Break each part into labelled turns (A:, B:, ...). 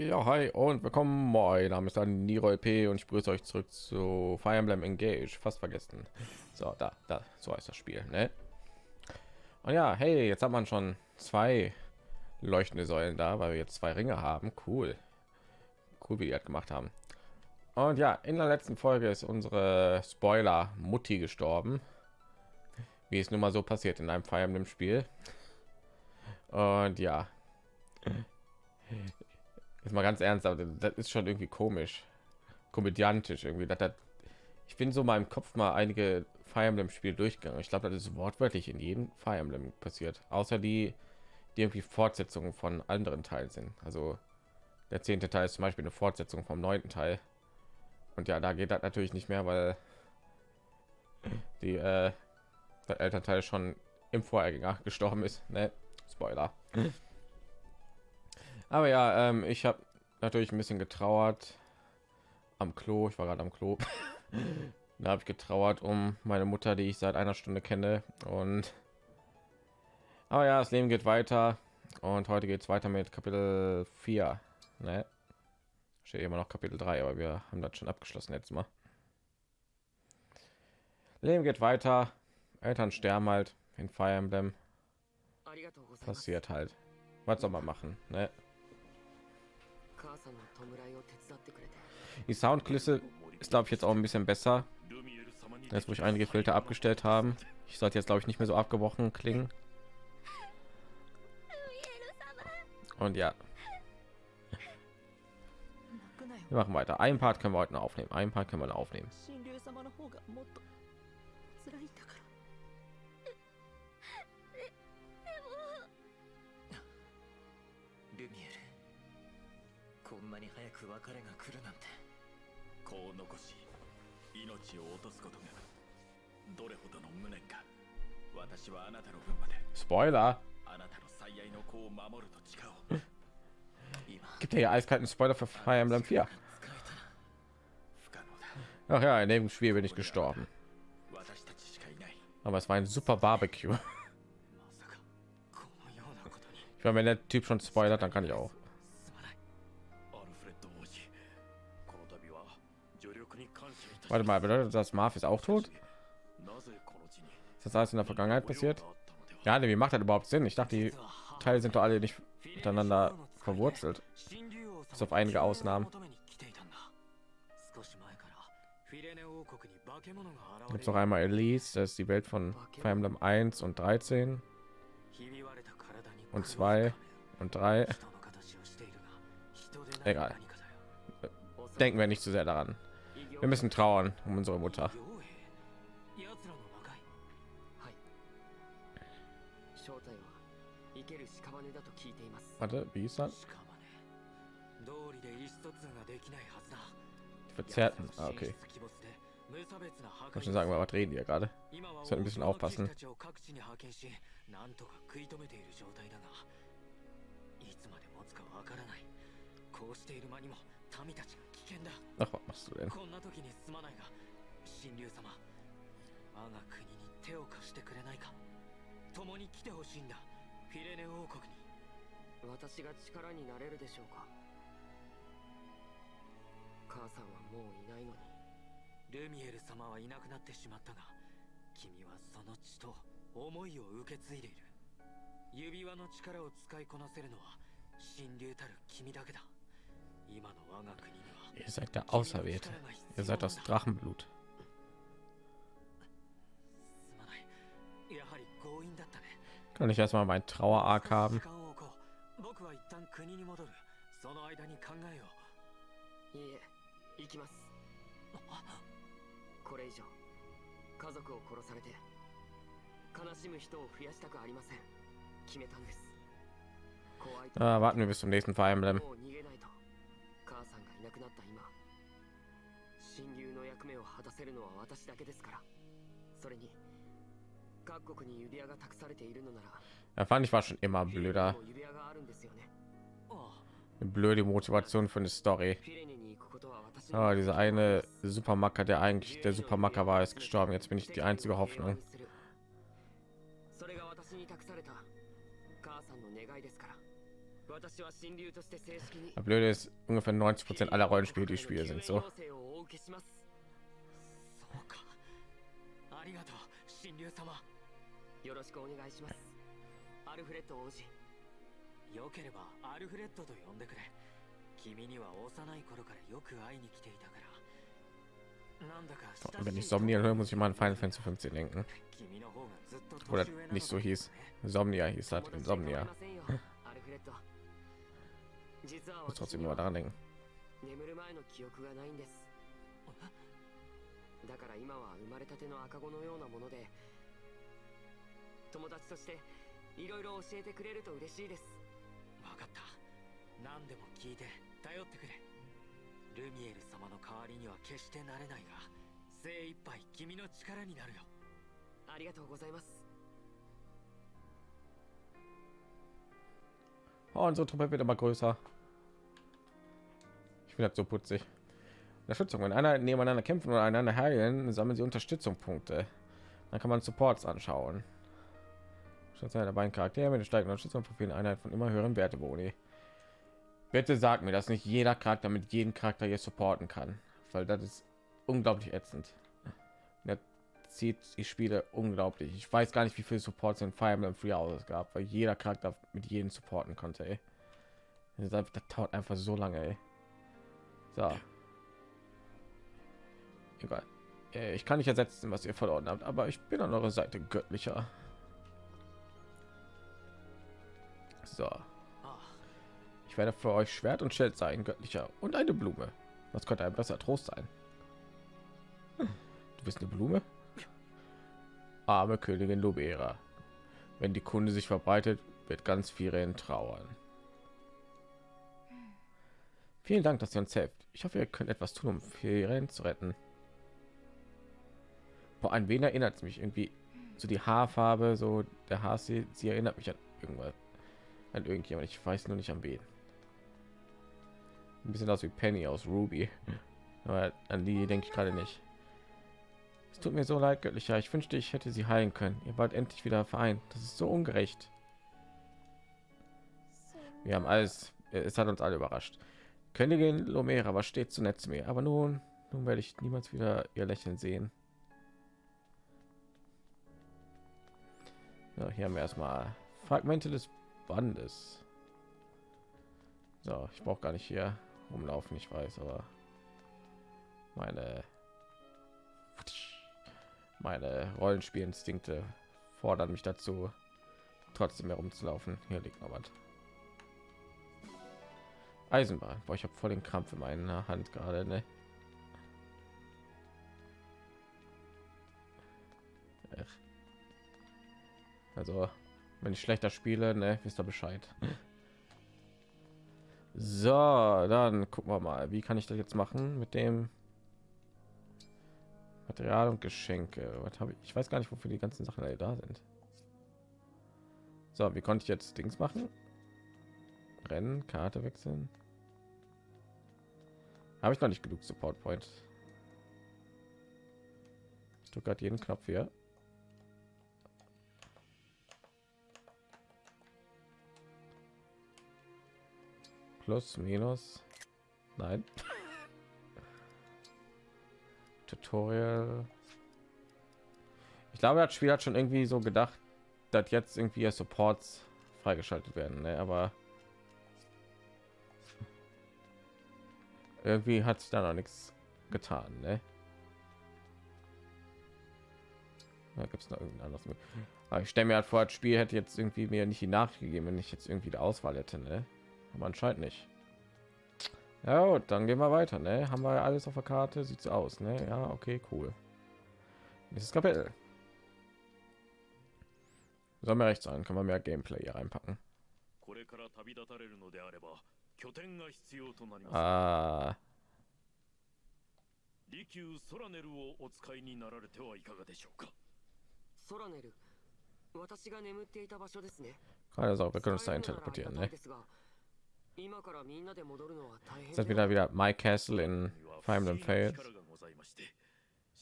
A: Ja, hi und willkommen. Mein Name ist dann Niro P und ich begrüße euch zurück zu Fire Emblem Engage. Fast vergessen. So, da, da, so heißt das Spiel, ne? Und ja, hey, jetzt hat man schon zwei leuchtende Säulen da, weil wir jetzt zwei Ringe haben. Cool, cool, wie die das gemacht haben. Und ja, in der letzten Folge ist unsere Spoiler Mutti gestorben, wie es nun mal so passiert in einem Fire Emblem Spiel. Und ja, jetzt mal ganz ernst, aber das ist schon irgendwie komisch, komödiantisch irgendwie. Das, das, ich bin so mal im Kopf mal einige Fire Emblem Spiel durchgegangen. Ich glaube, das ist wortwörtlich in jedem Fire Emblem passiert, außer die, die irgendwie Fortsetzungen von anderen Teilen sind. Also der zehnte Teil ist zum Beispiel eine Fortsetzung vom neunten Teil. Und ja, da geht das natürlich nicht mehr, weil die äh, der Elternteil schon im Vorgänger gestorben ist. Ne? Spoiler. Aber ja, ähm, ich habe natürlich ein bisschen getrauert am Klo. Ich war gerade am Klo. da habe ich getrauert um meine Mutter, die ich seit einer Stunde kenne. Und aber ja, das Leben geht weiter. Und heute geht es weiter mit Kapitel 4. Ne? Steht immer noch Kapitel 3, aber wir haben das schon abgeschlossen jetzt mal. Leben geht weiter. Eltern sterben halt in Fire Emblem. Passiert halt. Was soll man machen? Ne? Die Soundkulisse ist glaube ich jetzt auch ein bisschen besser. Jetzt wo ich einige Filter abgestellt haben. Ich sollte jetzt glaube ich nicht mehr so abgebrochen klingen. Und ja. Wir machen weiter. Ein Part können wir heute noch aufnehmen. Ein Part können wir noch aufnehmen.
B: く別れが来るなんて子を残し命を落とすことがどれほどの無念か私はあなたの分まで
A: Spoiler
B: あなたの最愛の子を守ると誓おう
A: gibt ja eiskalten Spoiler für Fire Emblem 4 Ach ja, in dem Spiel bin ich gestorben. Aber es war ein super Barbecue. Ich meine, wenn der Typ schon spoilert, dann kann ich auch. Warte mal, bedeutet das Marv ist auch tot? Ist das alles in der Vergangenheit passiert? Ja, nee, wie macht das überhaupt Sinn? Ich dachte, die Teile sind doch alle nicht miteinander verwurzelt. Bis auf einige Ausnahmen. Gibt noch einmal Elise, das ist die Welt von Fire Emblem 1 und 13 und 2 und 3. Egal. Denken wir nicht zu sehr daran. Wir müssen trauern um unsere Mutter. Warte, wie ist das? Die Verzerrten. Ah, okay. Muss schon sagen, was reden wir gerade? Soll ein bisschen aufpassen. Ach, was machst du denn?
B: こんな時に すまないが、神竜様、我が国に手を貸してくれないか。共に来てほしいんだ、フィレネ王国に。私が力になれるでしょうか。母さんはもういないのに。ルミエル様はいなくなってしまったが、君はその血と思いを受け継いでいる。指輪の力を使いこなせるのは神竜たる君だけだ。今の我が国に
A: Ihr seid der Auserwählte. Ihr seid das Drachenblut. Kann ich erstmal mein Trauer-Arc haben? Äh, warten wir bis zum nächsten Fire Emblem.
B: いなくなった今親友の役目を果たせるのは私だけですからそれに各国に指輪が託されているのなら
A: Er fand ich war schon immer blöder. Eine blöde Motivation für eine Story. Oh, diese eine Supermacker, der eigentlich der Supermacker war, ist gestorben. Jetzt bin ich die einzige Hoffnung. Das Blöde ist, ungefähr 90 Prozent aller Rollenspiele, die Spiele sind so. Wenn ich Somnia höre, muss ich mal an Final Fantasy 15 denken. Oder nicht so hieß. Somnia hieß halt Insomnia.
B: 実は私には.眠る前の記憶がないんです。だから今は生まれたての赤子のようなもので友達としていろいろ教えてくれると嬉しいです。分かった。何でも聞いて頼ってくれ。ルミエル様の代わりには決してなれないが精一杯君の力になるよ。ありがとうございます
A: Oh, unsere Truppe wird immer größer. Ich finde das so putzig. Unterstützung. Wenn einer nebeneinander kämpfen oder einander heilen, sammeln sie Unterstützungspunkte. Dann kann man Supports anschauen. Statt seiner beiden Charaktere mit den steigenden Unterstützungsprofilen Einheit von immer höheren Werteboni. Bitte sag mir, dass nicht jeder Charakter mit jedem Charakter hier supporten kann, weil das ist unglaublich ätzend. Zieht die Spiele unglaublich. Ich weiß gar nicht, wie viele Supports in Fire Emblem Free Houses gab, weil jeder Charakter mit jedem supporten konnte. Ey. Das, einfach, das dauert einfach so lange. Ey. So. Egal. Äh, Ich kann nicht ersetzen, was ihr verloren habt, aber ich bin an eurer Seite göttlicher. So. Ich werde für euch Schwert und Schild sein, göttlicher und eine Blume. Was könnte ein besser Trost sein? Du bist eine Blume? Arme Königin Lubera. Wenn die Kunde sich verbreitet, wird ganz Firen trauern. Vielen Dank, dass ihr uns helft. Ich hoffe, ihr könnt etwas tun, um Firen zu retten. Boah, an wen erinnert es mich irgendwie? So die Haarfarbe, so der Haar, sie, sie erinnert mich an irgendwas, an irgendjemand. Ich weiß nur nicht an wen. Ein bisschen aus wie Penny aus Ruby. Aber an die denke ich gerade nicht. Es tut mir so leid, göttlicher. Ich wünschte, ich hätte sie heilen können. Ihr wart endlich wieder vereint. Das ist so ungerecht. Wir haben alles. Es hat uns alle überrascht. Königin Lomera war stets so nett zu mir. Aber nun, nun werde ich niemals wieder ihr Lächeln sehen. So, hier haben wir erstmal Fragmente des Bandes. So, ich brauche gar nicht hier rumlaufen, ich weiß, aber meine meine Rollenspielinstinkte fordern mich dazu, trotzdem herumzulaufen. Hier liegt noch was. Eisenbahn. Boah, ich habe voll den Krampf in meiner Hand gerade, ne? Also, wenn ich schlechter spiele, ne, wisst ihr Bescheid. So, dann gucken wir mal, wie kann ich das jetzt machen mit dem Material und Geschenke. Was habe ich? Ich weiß gar nicht, wofür die ganzen Sachen alle da sind. So, wie konnte ich jetzt Dings machen? Rennen, Karte wechseln. Habe ich noch nicht genug Support Point. Ich drücke gerade jeden Knopf hier. Plus, minus. Nein. Tutorial. Ich glaube, das Spiel hat schon irgendwie so gedacht, dass jetzt irgendwie Supports freigeschaltet werden, ne? aber irgendwie hat sich da noch nichts getan. Ne? Da gibt es noch irgendein anderes. Aber ich stelle mir halt vor, das Spiel hätte jetzt irgendwie mir nicht die Nachricht gegeben, wenn ich jetzt irgendwie die Auswahl hätte. Ne? Aber anscheinend nicht. Ja, gut, dann gehen wir weiter. Ne? Haben wir ja alles auf der Karte? Sieht so aus. Ne? Ja, okay, cool. Nächstes Kapitel. Soll mir recht sein, kann man mehr Gameplay hier reinpacken.
C: これから旅立たれるのであれば拠点が必要となります
A: Ah,
C: 利休ソラネルをお使いになられてはいかがでしょうか
B: ソラネル私が眠っていた場所ですね
A: keine Sorge, wir können uns
B: 使え
A: dahin
B: るならありが
A: teleportieren.
B: たい
A: Ne?
B: ですが今からみんなで戻るのは大変
A: Ist das
B: では
A: wieder wieder My Castle in
C: には
A: Fire
C: 不
A: Emblem
C: 思議な
A: Fates?
C: 力がございまして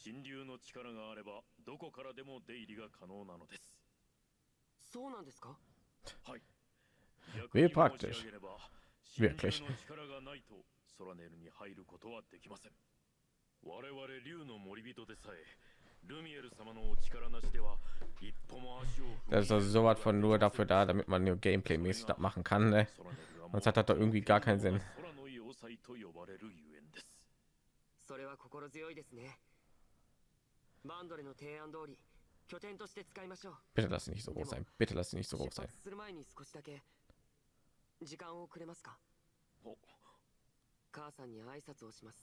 C: 神竜の力があればどこからでも出入りが可能なのです
B: そうなんですか
C: はい
A: Wie praktisch. Wirklich.
C: ソラネルに入ることはできません我々竜の森人でさえルミエル様のお力なしでは一歩も足を
A: Das ist also sowas von nur dafür da, damit man nur Gameplay-mäßig das machen kann. Ne?
C: ソラネルが
A: Sonst hat das doch irgendwie gar keinen Sinn.
C: 空の要塞と呼ばれるゆえんです
D: それは心強いですねバンドレの提案通り拠点として使いましょう
A: Bitte lass sie nicht so groß sein. Bitte lass sie nicht so
D: 出
A: groß sein.
D: 発する前に少しだけ時間をくれますか
C: お
D: 母さんに挨拶をします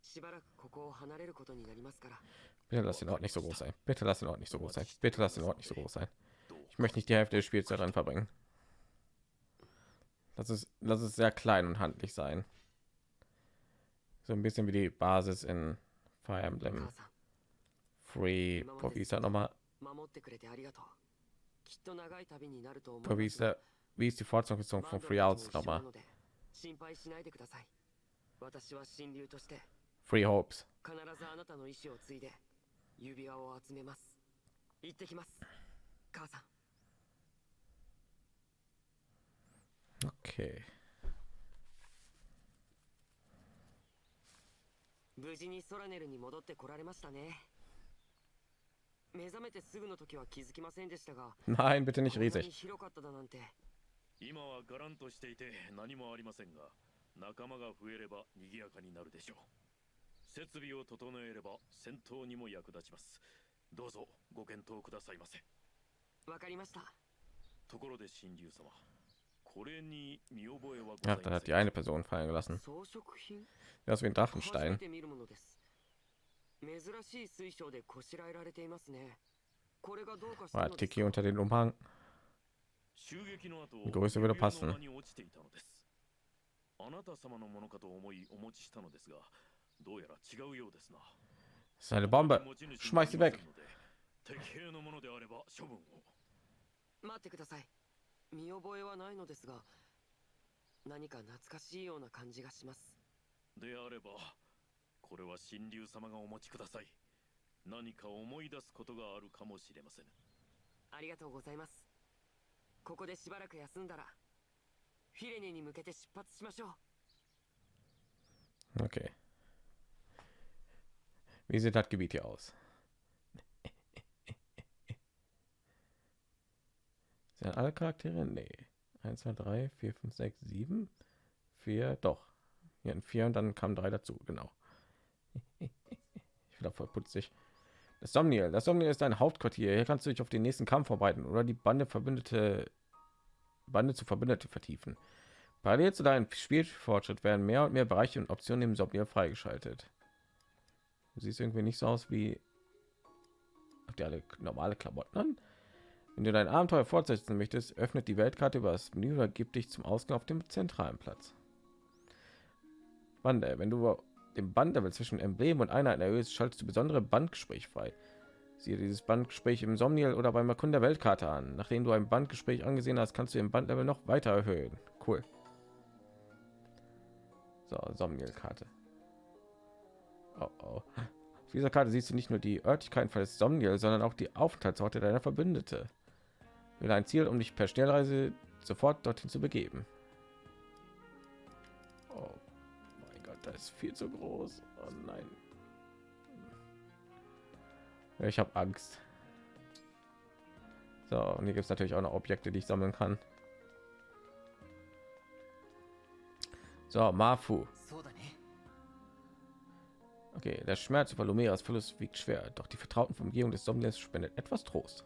D: しばらくここを離れることになりますから
A: Bitte lass den Ort nicht so groß sein. Bitte lass den Ort nicht so groß sein. Bitte lass den Ort nicht so groß sein.
C: どう
A: Ich möchte nicht die Hälfte des Spiels daran verbringen. Das ist, das ist sehr klein und handlich sein. So ein bisschen wie die Basis in Fire Emblem. Free
D: Provisa
A: noch
D: mal
A: wie ist die Fortsetzung von Free Outs nochmal? Free Hopes. Okay.
D: 無事にソラネルに戻ってこられましたね。目覚めてすぐの時は気づきませんでしたが
A: Nein, bitte nicht riesig.
D: 広かっただなんて。
C: 今はガランとしていて何もありませんが仲間が増えれば賑やかになるでしょう。設備を整えれば戦闘にも役立ちます。どうぞご検討くださいませ。
D: わかりました。
C: ところで神竜様 これに見覚えはご
A: Ja,
C: ざい
A: dann
C: ま
A: hat
C: せ
A: die
C: ん
A: eine Person fallen gelassen.
D: 装飾品
A: Das ist wie ein
D: 初め
A: Drachenstein.
D: て見るものです珍しい水晶でこしらえられていますねこれがどうかした
A: War
D: のです
A: Tiki
D: か
A: unter den Umhang.
C: 襲撃の後
A: Größe würde
C: 指輪
A: passen.
C: の間に落ちていたのですあなた様のものかと思いお持ちしたのですがどうやら違うようですな
A: Das ist eine Bombe.
C: 持ち主に
A: Schmeiß sie
C: あ
A: weg.
C: りませんので敵兵のものであれば処分を
D: 待ってください 見覚えはないのですが何か懐かしいような感じがします。
C: であればこれは神竜様がお持ちください。何か思い出すことがあるかもしれません。
D: ありがとうございます。ここでしばらく休んだらフィレネに向けて出発しましょう。
A: Okay. Wie sieht das Gebiet hier aus? Sind alle Charaktere? Nee. 1, 2, 3, 4, 5, 6, 7, 4, doch. Hier ein 4 und dann kamen drei dazu, genau. Ich bin voll putzig. Das Somniel. Das Somniel ist ein Hauptquartier. Hier kannst du dich auf den nächsten Kampf vorbereiten oder die Bande verbündete Bande zu Verbündete vertiefen. Parallel zu deinem Spielfortschritt werden mehr und mehr Bereiche und Optionen im Somniel freigeschaltet. Du siehst irgendwie nicht so aus wie habt ihr alle normale Klamotten an? Wenn du dein Abenteuer fortsetzen möchtest, öffnet die Weltkarte über das Menü oder gib dich zum Ausgang auf dem zentralen Platz. Bande, wenn du den Bandlevel zwischen Emblem und Einheiten erhöhst, schaltest du besondere Bandgespräch frei. Siehe dieses Bandgespräch im Somniel oder beim Erkunden der Weltkarte an. Nachdem du ein Bandgespräch angesehen hast, kannst du den Bandlevel noch weiter erhöhen. Cool. So, Somniel-Karte. Oh, oh. Auf dieser Karte siehst du nicht nur die Örtlichkeiten von Somniel, sondern auch die Aufenthaltsorte deiner Verbündete. Wähle ein Ziel, um dich per Schnellreise sofort dorthin zu begeben. Oh mein Gott, das ist viel zu groß. Oh nein. Ich habe Angst. So, und hier gibt es natürlich auch noch Objekte, die ich sammeln kann. So, Mafu. Okay, der Schmerz über Lumeras Verlust wiegt schwer, doch die vertrauten Umgebung des Sommeliers spendet etwas Trost.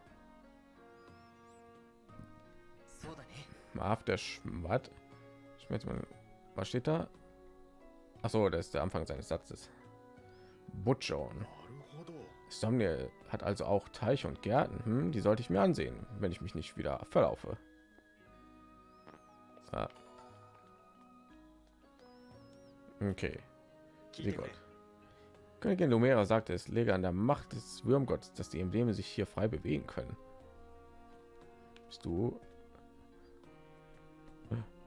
A: After Schmat. Ich jetzt mal, was steht da? Ach so, das ist der Anfang seines Satzes. Butchon. Somniel hat also auch Teich und Gärten. Hm, die sollte ich mir ansehen, wenn ich mich nicht wieder verlaufe. Ah. Okay.
B: Sehr
A: gut. Königin Lumera sagte, es lege an der Macht des Würmgottes, dass die Embleme sich hier frei bewegen können. Bist du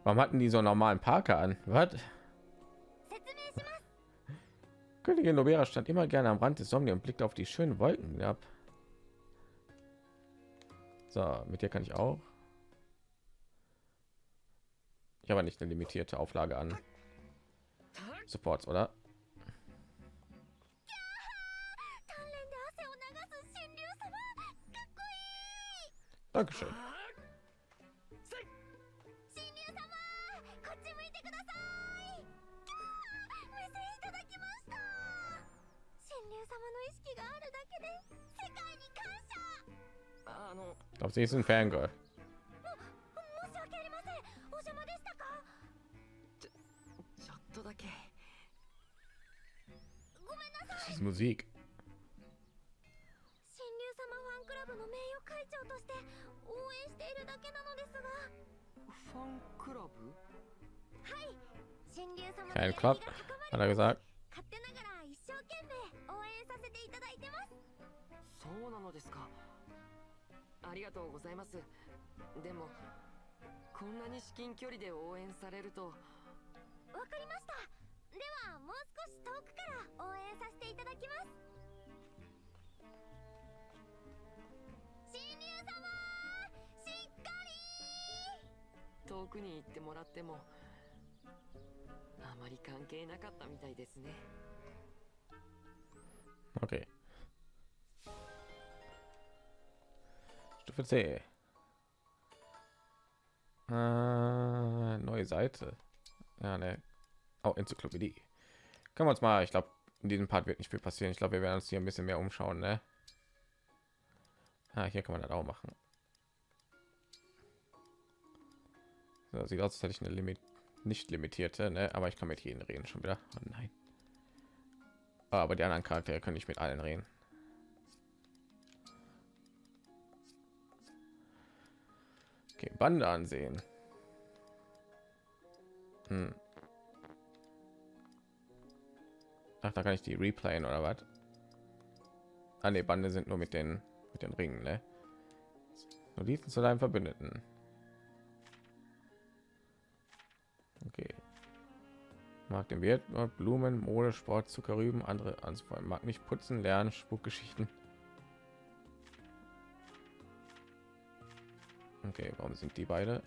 A: Warum hatten die so einen normalen Parker an? Was? Königin Nobera stand immer gerne am Rand des Somni und blickt auf die schönen Wolken ab. So, mit dir kann ich auch. Ich habe nicht eine limitierte Auflage an Supports, oder? Dankeschön.
E: 謝
B: あの
A: Ich glaube, sie ist ein Fangirl.
E: 申し訳ありませんお邪魔でしたか？
B: ちょっとだけ
E: ごめんなさい
A: Musik.
E: 神竜様ファンクラブの名誉会長として応援しているだけなのですが
B: ファンクラブ
E: はい神竜様の気
A: Club,
E: が高
A: hat
E: ま
A: er
E: る
A: gesagt.
E: 勝手ながら一生懸命応援させていただいてます
B: そうなのですかありがとうございます。でもこんなに至近距離で応援されると。
E: わかりました。ではもう少し遠くから応援させていただきます。神竜様しっかり。
B: 遠くに行ってもらってもあまり関係なかったみたいですね。
A: Okay. Stufe C. Äh, neue Seite. Ja, ne. Oh, Enzyklopädie. Können wir uns mal, ich glaube, in diesem Part wird nicht viel passieren. Ich glaube, wir werden uns hier ein bisschen mehr umschauen, ne? Ah, hier kann man das auch machen. So, sieht aus, als hätte ich eine Limit nicht limitierte, ne? Aber ich kann mit jedem reden schon wieder. Oh nein. Aber die anderen Charaktere können ich mit allen reden. Okay, Bande ansehen. Hm. Ach, da kann ich die replayen oder was? Ah, ne, Bande sind nur mit den mit den Ringen, ne? Notizen zu deinem Verbündeten. Okay. Mag den Wert, Blumen, Mode, Sport, Zuckerrüben, andere anzufangen. Mag nicht putzen, lernen, Spukgeschichten. Okay, warum sind die beide?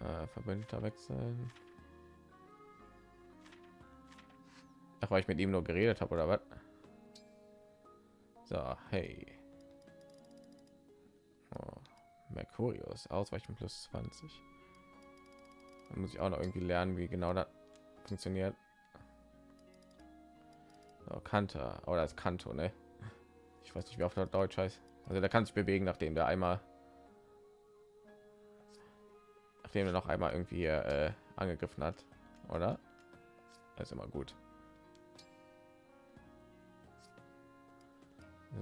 A: Äh, Verbündeter wechseln. Ach, weil ich mit ihm nur geredet habe oder was? So, hey. Oh, Mercurius, Ausweichen plus 20. Dann muss ich auch noch irgendwie lernen, wie genau das funktioniert. Oh, Kanter oh, oder das Kanto, ne? Ich weiß nicht, wie oft der Deutsch heißt. Also der kann sich bewegen, nachdem der einmal, nachdem er noch einmal irgendwie äh, angegriffen hat, oder? Das ist immer gut.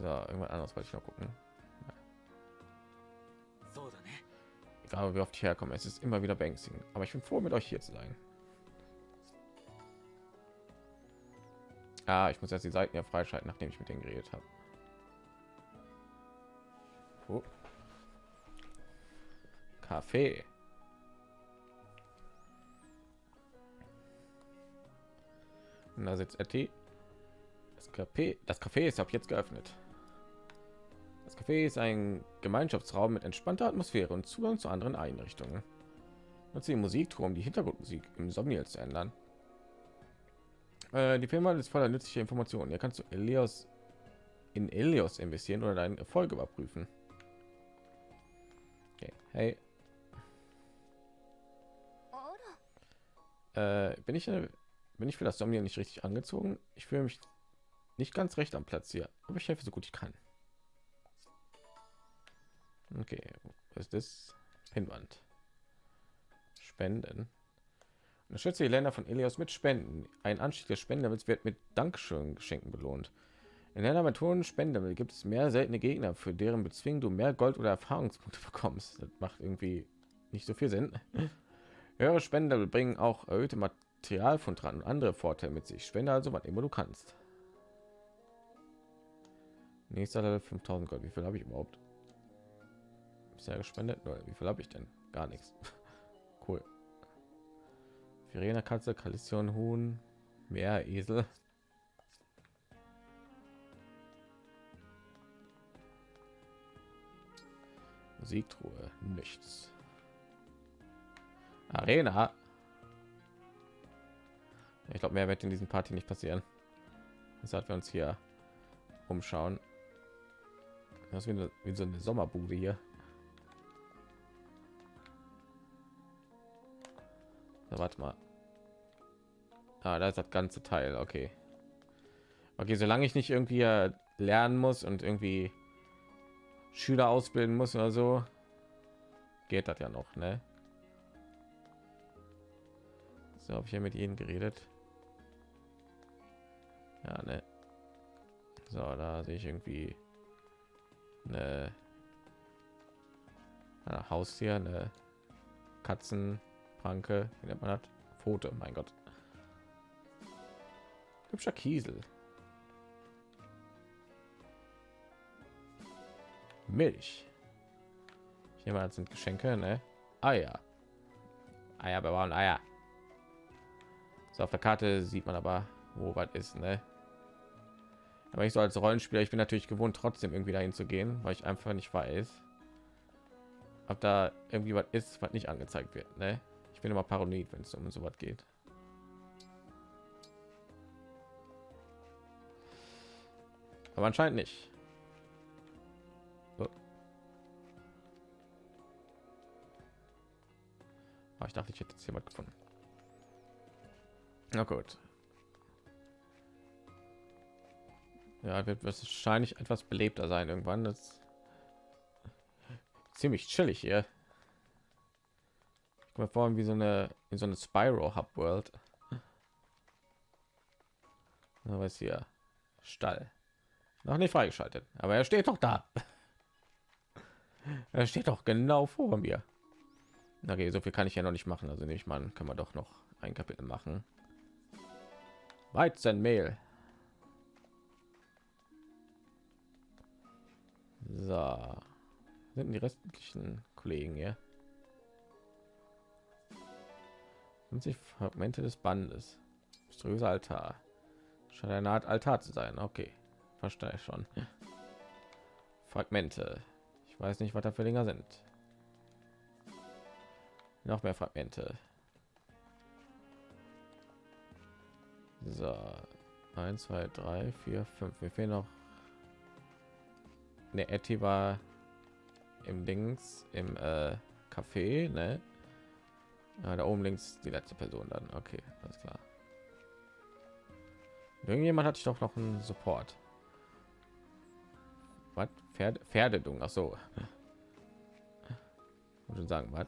A: So, irgendwann anderes wollte ich noch gucken. Egal, wie oft ich herkomme, es ist immer wieder Banksing. Aber ich bin froh, mit euch hier zu sein. Ah, ich muss jetzt die Seiten ja freischalten, nachdem ich mit denen geredet habe. Oh. Kaffee. Und da sitzt Etty. Das Café, das Café ist ab jetzt geöffnet. Das Café ist ein Gemeinschaftsraum mit entspannter Atmosphäre und Zugang zu anderen Einrichtungen. Nutze die Musiktour, um die Hintergrundmusik im Somniel zu ändern. Äh, die Firma ist voller nützlicher Informationen. Hier kannst du Elios in Elios investieren oder deinen Erfolg überprüfen. Okay. Hey, äh, bin ich bin ich für das Somniel nicht richtig angezogen? Ich fühle mich nicht ganz recht am Platz hier, aber ich helfe so gut ich kann. Okay, was ist das? Pinwand. Spenden. Unterstütze die Länder von Elios mit Spenden. Ein Anstieg der Spenden wird mit Dankeschön Geschenken belohnt. In der Methoden Spende gibt es mehr seltene Gegner, für deren Bezwingen du mehr Gold oder Erfahrungspunkte bekommst. Das macht irgendwie nicht so viel Sinn. Höhere Spende bringen auch erhöhte Materialfund dran und andere Vorteile mit sich. Spende also was immer du kannst. Nächster Level 5000 Gold. Wie viel habe ich überhaupt? Bisher gespendet? Wie viel habe ich denn? Gar nichts. cool. Verena Katze, Kalission Huhn, Meer, Esel. Musiktruhe, nichts. Arena. Ich glaube, mehr wird in diesem Party nicht passieren. Deshalb wir uns hier umschauen. Das ist wie, eine, wie so eine Sommerbude hier. So, warte mal. Ah, da ist das ganze Teil. Okay. Okay, solange ich nicht irgendwie äh, lernen muss und irgendwie Schüler ausbilden muss oder so, geht das ja noch, ne? So, habe ich ja mit ihnen geredet. Ja, ne. So, da sehe ich irgendwie eine, eine Haustier, eine Katzenpranke, wie nennt man das? Foto, mein Gott. Hübscher Kiesel. Milch. Ich nehme an, sind Geschenke, ne? Eier. Eier bewahren, Eier. So, auf der Karte sieht man aber, wo was ist, ne? Aber ich so als Rollenspieler, ich bin natürlich gewohnt, trotzdem irgendwie dahin zu gehen, weil ich einfach nicht weiß, ob da irgendwie was ist, was nicht angezeigt wird, ne? Ich bin immer paranoid, wenn es um so was geht. Aber anscheinend nicht. So. Ah, ich dachte, ich hätte jetzt jemand gefunden. Na gut. Ja, wird wahrscheinlich etwas belebter sein irgendwann. Das ziemlich chillig hier. Ich komme vor wie so eine in so eine Spyro Hub World. Was hier? Stall. Noch nicht freigeschaltet, aber er steht doch da. Er steht doch genau vor mir. Okay, so viel kann ich ja noch nicht machen. Also ich mal, kann man doch noch ein Kapitel machen. Weizenmehl. So. Sind die restlichen Kollegen hier? 50 Fragmente des Bandes. Mysteriöser Altar. Scheint eine Art Altar zu sein. Okay. Verstehe ich schon. Fragmente. Ich weiß nicht, was da für Dinger sind. Noch mehr Fragmente. So. 1, 2, 3, 4, 5. Wir fehlen noch ne Etty war im Dings im äh, Café, ne? Ja, da oben links die letzte Person dann. Okay, alles klar. Irgendjemand hatte ich doch noch einen Support. Was? Pferde, Pferdedung. Ach so. Muss schon sagen, was?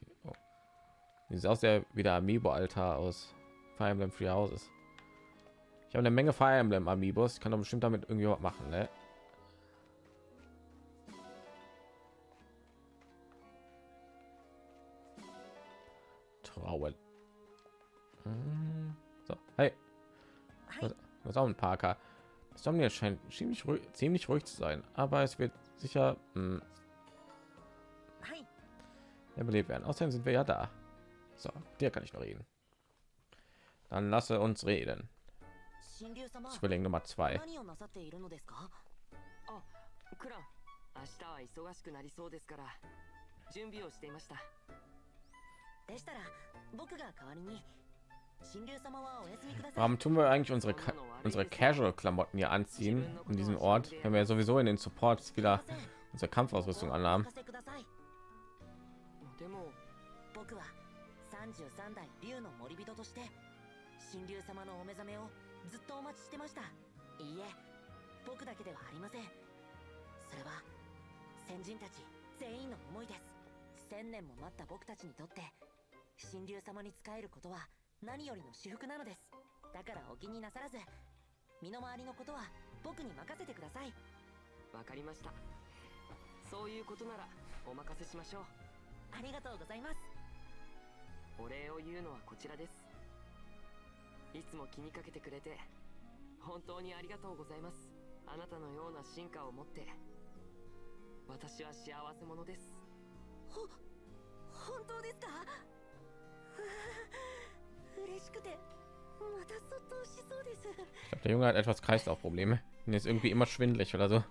A: Okay. Oh. Sieht aus der wieder Amiibo-Altar aus Fire Emblem Free Houses. Ich habe eine Menge Fire Emblem Amiibos. Ich kann doch bestimmt damit irgendwie was machen, ne? Trauen. Hm. So, hey. Was, was auch ein Parker. Das haben jetzt scheint ziemlich ruhig, ziemlich ruhig zu sein, aber es wird sicher hm, belebt werden. Außerdem sind wir ja da. So, der kann ich noch reden. Dann lasse uns reden. Zwilling Nummer zwei.
D: クラ明日は忙しくなりそうですから準備をしていました
E: でしたら僕が代わりに
A: Warum tun wir eigentlich unsere Ka unsere Casual Klamotten hier anziehen in diesem Ort, wenn wir sowieso in den Supports wieder unsere Kampfausrüstung anhaben?
D: でも
E: 僕は33代竜の森人として神竜様のお目覚めをずっとお待ちしてましたいいえ僕だけではありませんそれは先人たち全員の思いです千年も待った僕たちにとって神竜様に仕えることは何よりの至福なのです。だからお気になさらず
F: 身の回りのことは僕に任せてください。
D: わかりました。そういうことならお任せしましょう。
F: ありがとうございます。
D: お礼を言うのはこちらです。いつも気にかけてくれて本当にありがとうございます。あなたのような進化を持って私は幸せ者です。
F: ほ本当ですか？
A: Ich glaube, der Junge hat etwas Kreislaufprobleme. Mir ist irgendwie immer schwindelig oder so.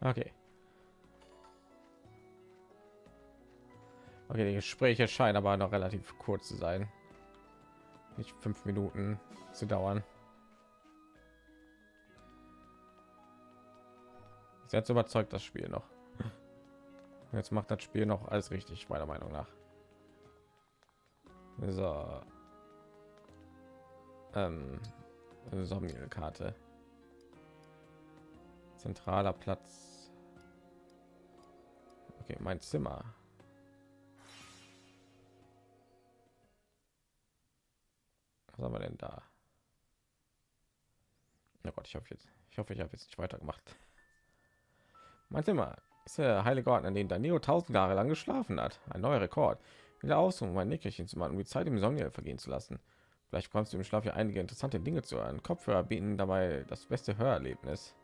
A: Okay. Okay, die Gespräche scheinen aber noch relativ kurz zu sein. Nicht fünf Minuten zu dauern. Jetzt überzeugt das Spiel noch. Jetzt macht das Spiel noch alles richtig, meiner Meinung nach. So. Ähm, Somniel-Karte. Zentraler Platz. Okay, mein Zimmer. Was haben wir denn da? Na Gott, ich hoffe jetzt, ich hoffe, ich habe jetzt nicht weitergemacht. Zimmer ist der heilige Ort, an dem Danilo tausend Jahre lang geschlafen hat. Ein neuer Rekord. Wieder aus, um mein Nickerchen zu machen, um die Zeit im Sonne vergehen zu lassen. Vielleicht kommst du im Schlaf ja einige interessante Dinge zu hören. Kopfhörer bieten dabei das beste Hörerlebnis.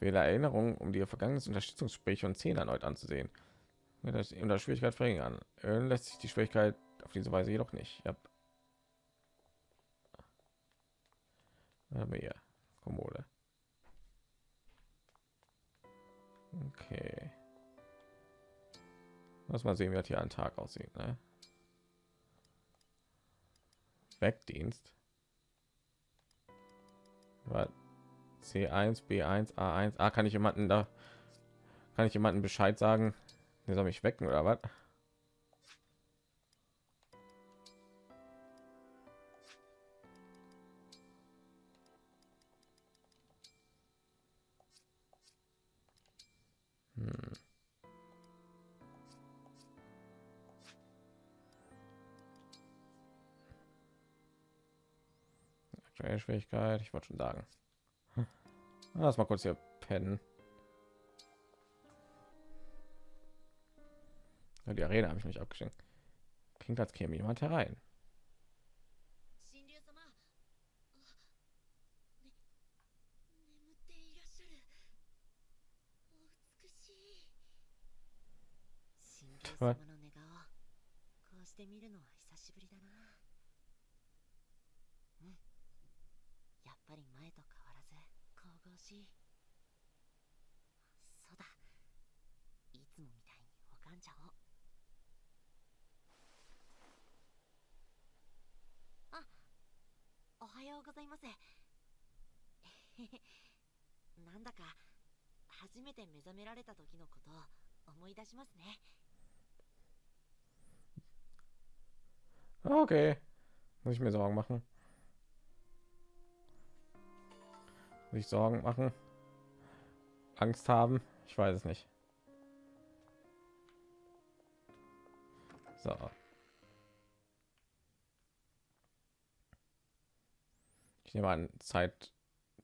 A: Wähle Erinnerungen, um die vergangenen Unterstützungsgespräche und zehn erneut anzusehen. Mit der unter Schwierigkeit verringern. Erhöhen lässt sich die Schwierigkeit auf diese Weise jedoch nicht. Ja. Aber hier, Kommode. Okay. Lass mal sehen, wie hier ein Tag aussieht. Ne? Wegdienst. Was? C1, B1, A1. Ah, kann ich jemanden da kann ich jemanden Bescheid sagen? Der soll mich wecken oder was? Hm. Aktuelle Schwierigkeit, ich wollte schon sagen. Lass mal kurz hier pennen. Die Arena habe ich nicht abgeschenkt. Klingt als käme jemand herein.
E: 様
F: の寝顔こうして見るのは久しぶりだなうん。やっぱり前と変わらず。神々しいそうだいつもみたいに拝ん。じゃおあおはようございますなん。だか初めて目覚められた時のことを思い出しますね
A: Okay. Muss ich mir Sorgen machen? Muss ich Sorgen machen? Angst haben? Ich weiß es nicht. So. Ich nehme an, Zeit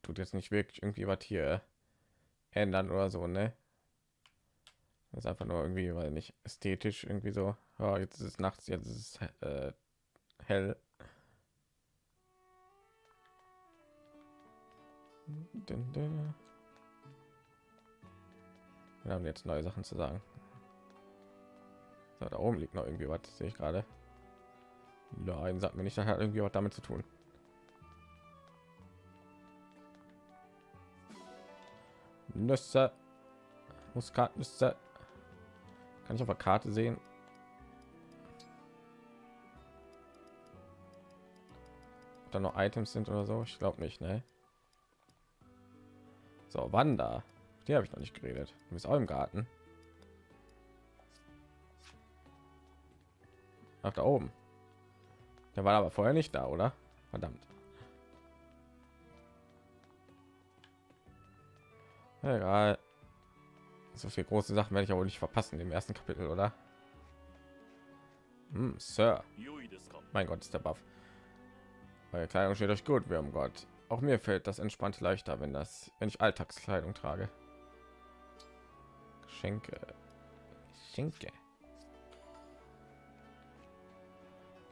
A: tut jetzt nicht wirklich irgendwie was hier ändern oder so, ne? Das ist einfach nur irgendwie, weil nicht ästhetisch irgendwie so. Ja, jetzt ist es nachts, jetzt ist es äh, hell. Wir haben jetzt neue Sachen zu sagen. So, da oben liegt noch irgendwie was, sehe ich gerade. Nein, sagt mir nicht, das hat irgendwie was damit zu tun. Nüsse, Muskatnüsse. Kann ich auf der Karte sehen? da noch Items sind oder so. Ich glaube nicht, ne? So, Wanda. Die habe ich noch nicht geredet. Du bist auch im Garten. Nach da oben. Der war aber vorher nicht da, oder? Verdammt. Egal. So viel große Sachen werde ich aber nicht verpassen im ersten Kapitel, oder? Hm, Sir. Mein Gott, ist der Buff. Eure Kleidung steht euch gut, wir haben Gott. Auch mir fällt das entspannt leichter, wenn das, wenn ich Alltagskleidung trage. Geschenke. Geschenke.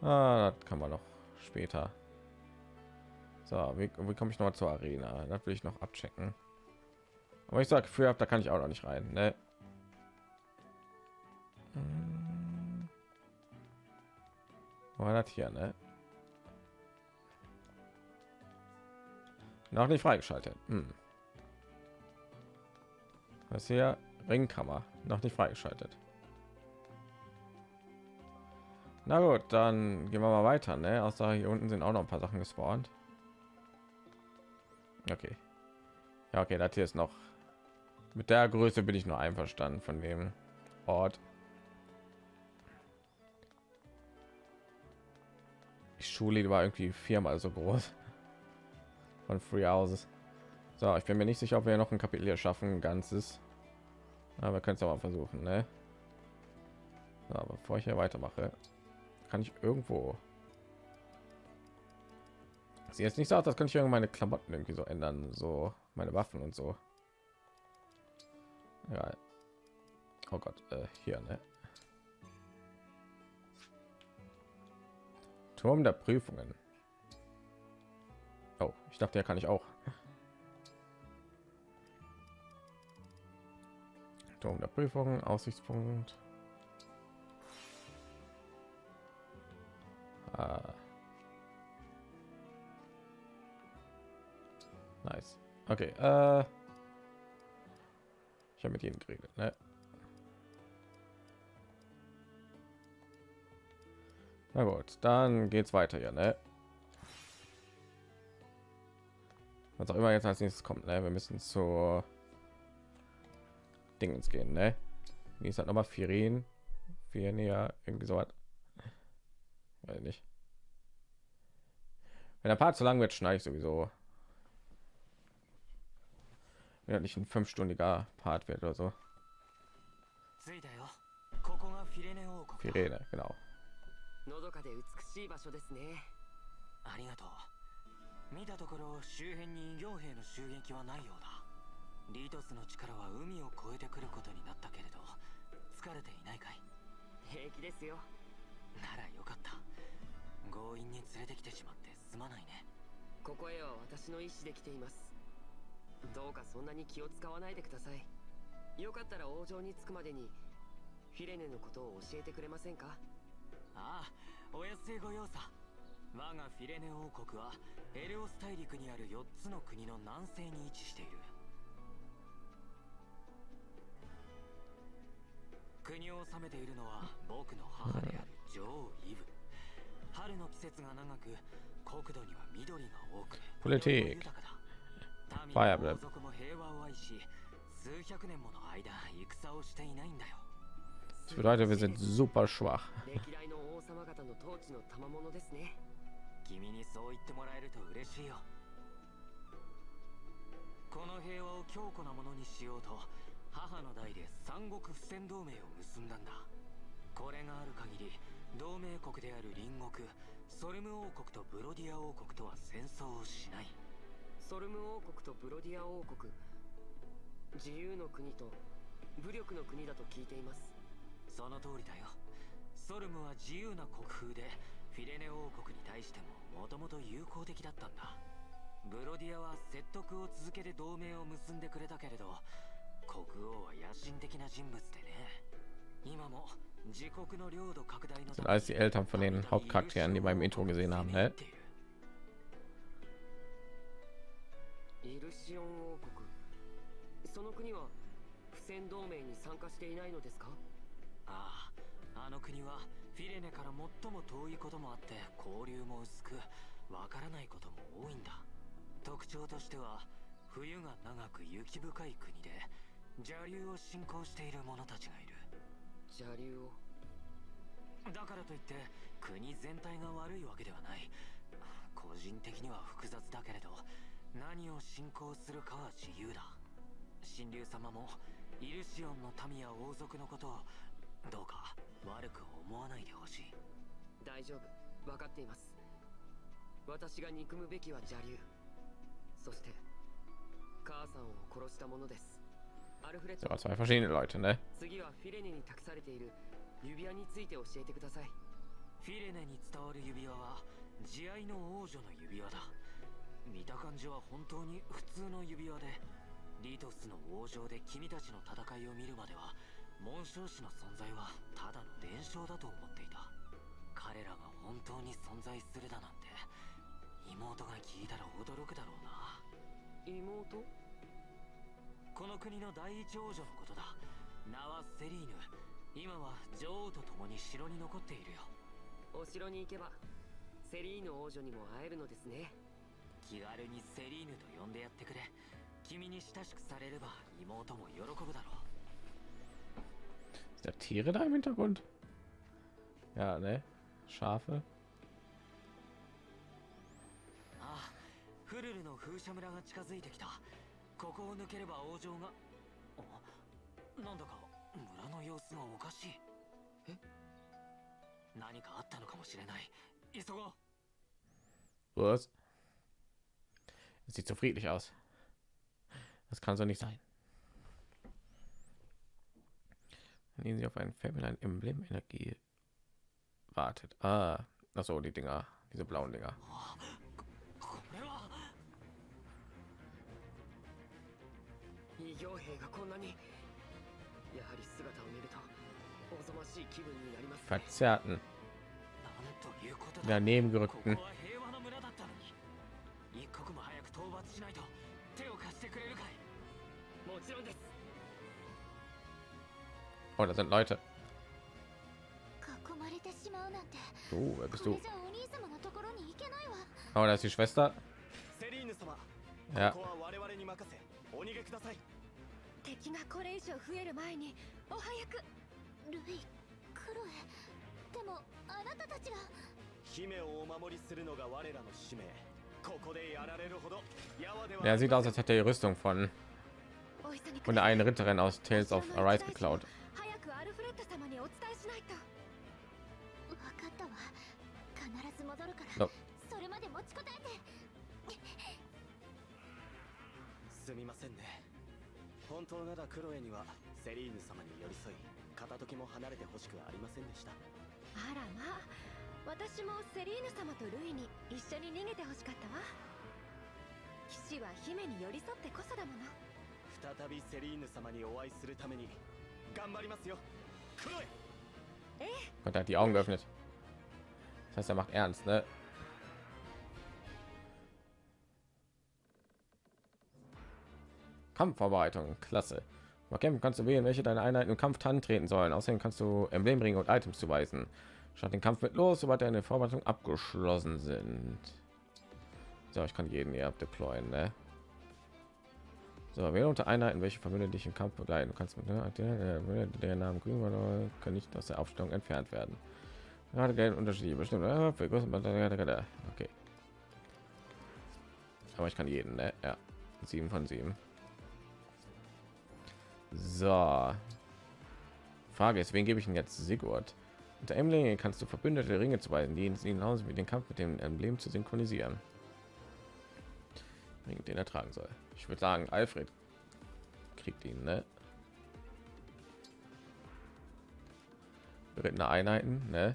A: Ah, das kann man noch später. So, wie, wie komme ich noch mal zur Arena? Das will ich noch abchecken. Aber ich sage, für da kann ich auch noch nicht rein. Ne? Hm. War das hier, ne? Noch nicht freigeschaltet. Hm. Was hier? Ringkammer. Noch nicht freigeschaltet. Na gut, dann gehen wir mal weiter. Ne? Außer hier unten sind auch noch ein paar Sachen gespawnt. Okay. Ja, okay, das hier ist noch. Mit der Größe bin ich nur einverstanden von dem Ort. Die Schule war irgendwie viermal so groß von Free Houses. So, ich bin mir nicht sicher, ob wir noch ein Kapitel hier schaffen, ein ganzes. Aber können es aber versuchen, ne? So, bevor ich hier weitermache, kann ich irgendwo. Sie jetzt nicht sagt, das kann ich irgendwie meine Klamotten irgendwie so ändern, so meine Waffen und so. Ja. Oh Gott, äh, hier, ne? Turm der Prüfungen. Oh, ich dachte, der kann ich auch. Turm der Prüfungen, Aussichtspunkt. Ah. Nice. Okay. Äh ich habe mit ihnen geredet. Ne? Na gut, dann geht's weiter hier. Ne? Was auch immer jetzt als nächstes kommt. Ne? Wir müssen zur Dingens gehen. Ne? Wie ist das nochmal? Firin? Firnia? Irgendwie so was. Weiß nicht. Wenn der Part zu lang wird, schneide ich sowieso. Wenn er nicht ein fünfstündiger Part wird oder so.
B: 着いたよここがフィレネ王国だ
A: Firene, genau.
D: のどかで美しい場所ですね
B: ありがとう 見たところ周辺に異形兵の襲撃はないようだ。リトスの力は海を越えてくることになったけれど疲れていないかい？
D: 平気ですよ。
B: ならよかった。強引に連れてきてしまってすまないね。
D: ここへは私の意思で来ています。どうかそんなに気を使わないでください。よかったら王城に着くまでにフィレネのことを教えてくれませんか？
B: ああお安いご用さ我がフィレネ王国はエレオス大陸にある4つの国の南西に位置している。国を治めているのは僕の母である女王イブ。春の季節が長く国土には緑が多く
A: Politik.
B: 豊かだ。
A: Fire
B: 民族も平和を愛し数百年もの間戦をしていないんだよ。
A: Das bedeutet, wir sind super schwach.
B: 君にそう言ってもらえると嬉しいよ。この平和を強固なものにしようと母の代で三国不戦同盟を結んだんだ。これがある限り同盟国である隣国ソルム王国とブロディア王国とは戦争をしない。
D: ソルム王国とブロディア王国自由の国と武力の国だと聞いています。
B: その通りだよ。ソルムは自由な国風でフィレネ王国に対してももともと友好的だったんだブロディアは説得を続けて同盟を結んでくれたけれど国王は野心的な人物でね今も自国の領土拡大の
A: die Eltern von den Hauptcharakteren, die wir im Intro gesehen haben. Ne?
D: イルシオン王国その国は不戦同盟に参加していないのですか？
B: あああの国はフィレネから最も遠いこともあって交流も薄くわからないことも多いんだ。特徴としては冬が長く雪深い国で邪竜を信仰している者たちがいる。
D: 邪竜を？
B: だからといって国全体が悪いわけではない。個人的には複雑だけれど何を信仰するかは自由だ。神竜様もイルシオンの民や王族のことをどうか悪く思わないでほしい。
D: 大丈夫。分かっています。私が憎むべきは邪竜そして母さんを殺したものです。アルフレッド。
A: Zwei verschiedene Leute, ne?
D: 次はフィレネに託されている。指輪について教えてください。
B: フィレネに伝わる指輪は慈愛の王女の指輪だ。見た感じは本当に普通の指輪でリトスの王城で君たちの戦いを見るまでは紋章師の存在はただの伝承だと思っていた。彼らが本当に存在するだなんて妹が聞いたら驚くだろうな。
D: 妹？
B: この国の第一王女のことだ。名はセリーヌ。今は女王と共に城に残っているよ。
D: お城に行けばセリーヌ王女にも会えるのですね。
B: 気軽にセリーヌと呼んでやってくれ。君に親しくされれば妹も喜ぶだろう
A: Ist der Tiere da im Hintergrund? Ja, ne? Schafe.
B: ああフルルの風車村が近づいてきたここを抜ければ王城があなんだか村の様子がおかしいえ何かあったのかもしれない急ごう
A: Was? Es sieht so friedlich aus. Das kann so nicht sein. Nehmen Sie auf ein Feld mit einem Emblem Energie wartet. Ah, ach so, die Dinger, diese blauen Dinger.
B: これは
D: 異形兵がこんなにやはり姿を見るとおぞましい気分になりますね
A: Verzerrten,
B: なんということだ
A: daneben
B: こ
A: gerückten.
B: こは平和の村だったのに一刻も早く討伐しないと手を貸してくれるかい
D: もちろんです
A: Oh, da sind Leute.
E: Du,
A: oh, wer bist du? Oh, da ist die Schwester. Ja. Er sieht aus, als hätte er die Rüstung von
E: und
A: der einen Ritterin aus Tales of Arise geklaut.
E: アルフレッド様にお伝えしないと。分かったわ。必ず戻るから。
A: の
E: それまで持ちこたえて。
G: すみませんね。本当ならクロエにはセリーヌ様に寄り添い片時も離れてほしくありませんでした。
E: あらまあ。私もセリーヌ様とルイに一緒に逃げてほしかったわ。騎士は姫に寄り添ってこそだもの。
G: 再びセリーヌ様にお会いするために
A: Und er hat die Augen geöffnet. Das heißt, er macht ernst, ne? Kampfverarbeitung, klasse. Bei Kämpfen kannst du wählen, welche deine Einheiten im Kampf treten sollen. Außerdem kannst du Emblem bringen und Items zuweisen. Statt den Kampf mit los, sobald deine Vorbereitung abgeschlossen sind. So, ich kann jeden hier deployen, ne? So, wähle unter Einheiten, welche Familie dich im Kampf begleiten. Du kannst mit ne, der, der, der Namen grün kann nicht aus der Aufstellung entfernt werden. Gerade Geld Unterschiede bestimmt. Okay. Aber ich kann jeden, ne? Ja. Sieben von sieben. So. Frage ist, wen gebe ich denn jetzt Sigurd? Unter Emlinge kannst du verbündete Ringe zuweisen, die ihn hinaus mit dem Kampf mit dem Emblem zu synchronisieren. Den er tragen soll. Ich würde sagen, Alfred kriegt ihn, ne? Berittene Einheiten, ne?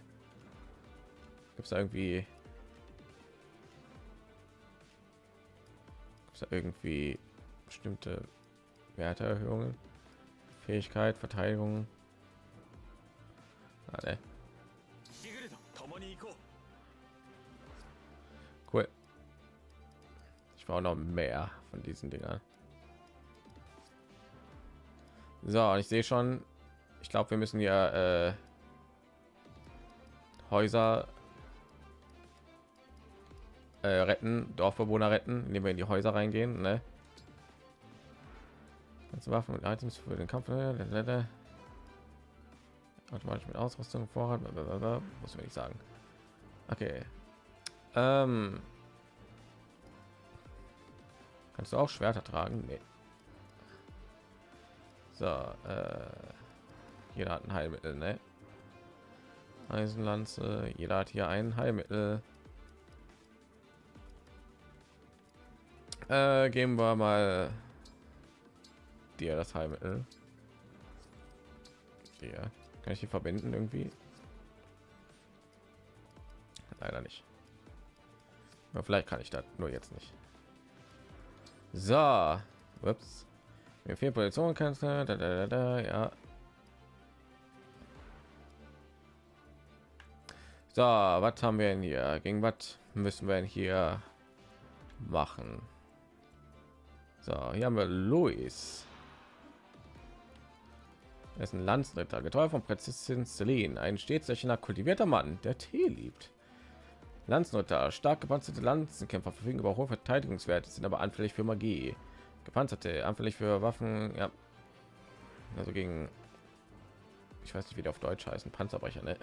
A: Gibt es irgendwie gibt's da irgendwie bestimmte Werteerhöhungen? Fähigkeit, Verteidigung. Ah, ne. Ich brauche noch mehr von diesen Dingern. So, ich sehe schon, ich glaube, wir müssen ja äh, Häuser äh, retten, Dorfbewohner retten, indem wir in die Häuser reingehen. Ne? Waffen und Items für den Kampf. äh, Automatisch mit Ausrüstung, Vorrat, muss man nicht sagen. Okay. Ähm, kannst du auch Schwerter tragen? Nee. So, äh, jeder hat ein Heilmittel, ne? Eisenlanze, jeder hat hier ein Heilmittel. Äh, geben wir mal dir das Heilmittel. Hier. Kann ich die verbinden irgendwie? Leider nicht. Aber vielleicht kann ich das nur jetzt nicht. So, ups. Mir fehlt Position kannst da, da, da, da, ja. So, was haben wir denn hier? Gegen was müssen wir denn hier machen? So, hier haben wir Luis. Er ist ein Landsritter, getreu von Prinzessin Celine, ein stets kultivierter Mann, der Tee liebt. Landsritter, stark gepanzerte Lanzenkämpfer verfügen über hohe Verteidigungswerte, sind aber anfällig für Magie. Gepanzerte, anfällig für Waffen, ja. Also gegen, ich weiß nicht, wie die auf Deutsch heißen, Panzerbrecher, ne?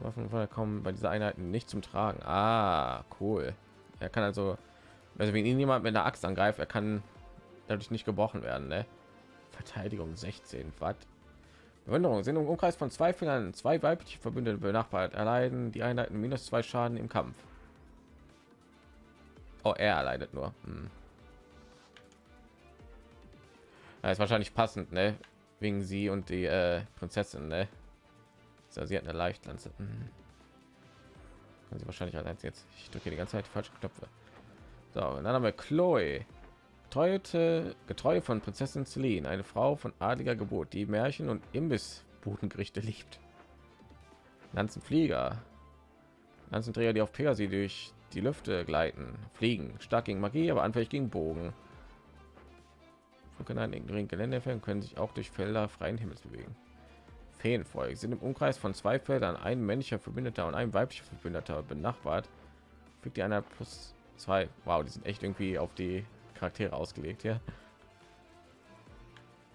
A: Waffen kommen bei dieser Einheiten nicht zum Tragen. Ah, cool. Er kann also, also wenn ihn jemand mit einer Axt angreift, er kann dadurch nicht gebrochen werden, ne? Verteidigung 16 Watt. Bewunderung sind im Umkreis von zwei Fingern zwei weibliche Verbündete benachbart erleiden die Einheiten minus zwei Schaden im Kampf. Oh, er erleidet nur. Hm. Ja, ist wahrscheinlich passend, ne? Wegen sie und die äh, Prinzessin, ne? So, sie hat eine Leichtlanze. Hm. Kann sie wahrscheinlich allein jetzt. Ich drücke die ganze Zeit die falschen Knöpfe. So, und dann haben wir Chloe. Getreute, getreu von Prinzessin Celine, eine Frau von adliger Geburt, die Märchen und Imbissbudengerichte liebt. Lanzenflieger, Lanzenträger, die auf Pegasi durch die Lüfte gleiten, fliegen, stark gegen Magie, aber anfällig gegen Bogen. Können einen geringen Gelände fällen, können sich auch durch Felder freien Himmels bewegen. Feenvolk sind im Umkreis von zwei Feldern ein männlicher Verbündeter und ein weiblicher Verbündeter benachbart. Fügt die einer plus zwei. Wow, die sind echt irgendwie auf die Charaktere ausgelegt hier.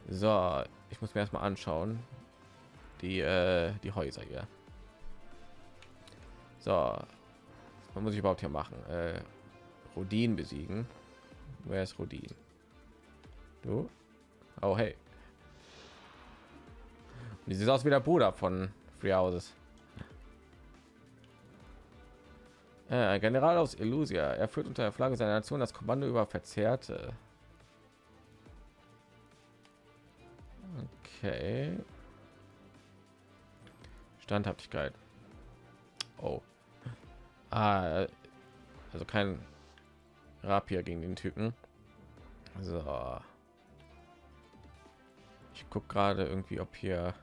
A: So, ich muss mir erstmal anschauen. Die äh, die Häuser hier. So, was muss ich überhaupt hier machen? Äh, Rodin besiegen. Wer ist Rodin? Du? Oh hey. Wie sieht aus wie der Bruder von Free Houses? Äh, General aus Illusia. Er führt unter der Flagge seiner Nation das Kommando über Verzerrte. Okay. Standhaftigkeit. Oh. Ah, also kein Rapier gegen den Typen. So. Ich gucke gerade irgendwie, ob hier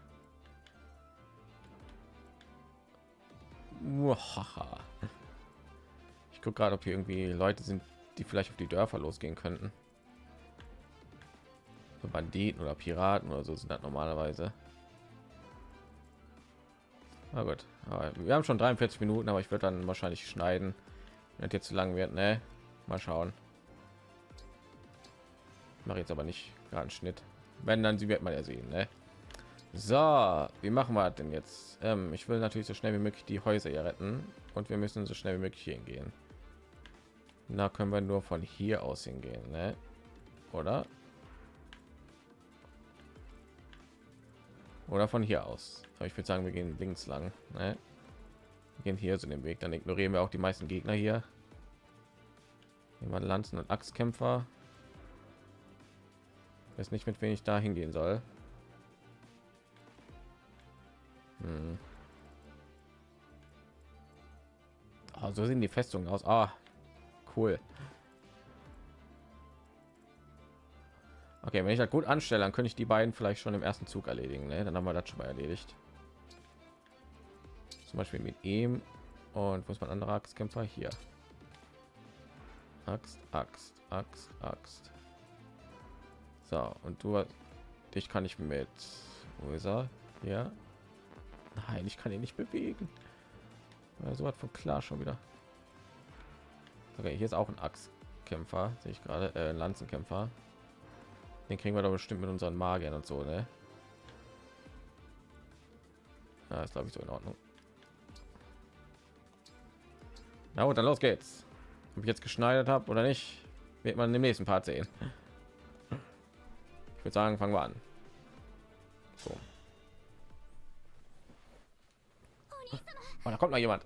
A: Muhaha. Ich gucke gerade, ob hier irgendwie Leute sind, die vielleicht auf die Dörfer losgehen könnten. So Banditen oder Piraten oder so sind das normalerweise. Na gut, wir haben schon 43 Minuten, aber ich würde dann wahrscheinlich schneiden, wenn jetzt zu lang wird. Ne, mal schauen. Mache jetzt aber nicht gerade einen Schnitt. Wenn dann sie wird man ja sehen. Ne? So, wie machen wir denn jetzt? Ähm, ich will natürlich so schnell wie möglich die Häuser hier retten und wir müssen so schnell wie möglich hingehen. Da können wir nur von hier aus hingehen, ne? oder? Oder von hier aus. Ich würde sagen, wir gehen links lang. Ne? Wir gehen hier so den Weg. Dann ignorieren wir auch die meisten Gegner hier. Jemand Lanzen und Axtkämpfer. Ich weiß nicht, mit wem ich da hingehen soll. Hm. Oh, so sehen die Festungen aus. Ah, cool. Okay, wenn ich das gut anstelle, dann könnte ich die beiden vielleicht schon im ersten Zug erledigen. Ne? Dann haben wir das schon mal erledigt. Zum Beispiel mit ihm und wo ist mein anderer Axtkämpfer hier? Axt, Axt, Axt, Axt. So und du, dich kann ich mit. Wo ist er? Ja. Nein, ich kann ihn nicht bewegen. So hat von klar schon wieder. Okay, hier ist auch ein Axtkämpfer, sehe ich gerade, äh, Lanzenkämpfer. Den kriegen wir doch bestimmt mit unseren Magiern und so, ne? Ja, ist glaube ich so in Ordnung. Na und dann los geht's. Ob ich jetzt geschneidert habe oder nicht, wird man im nächsten Part sehen. Ich würde sagen, fangen wir an. So. Oh, da kommt mal jemand.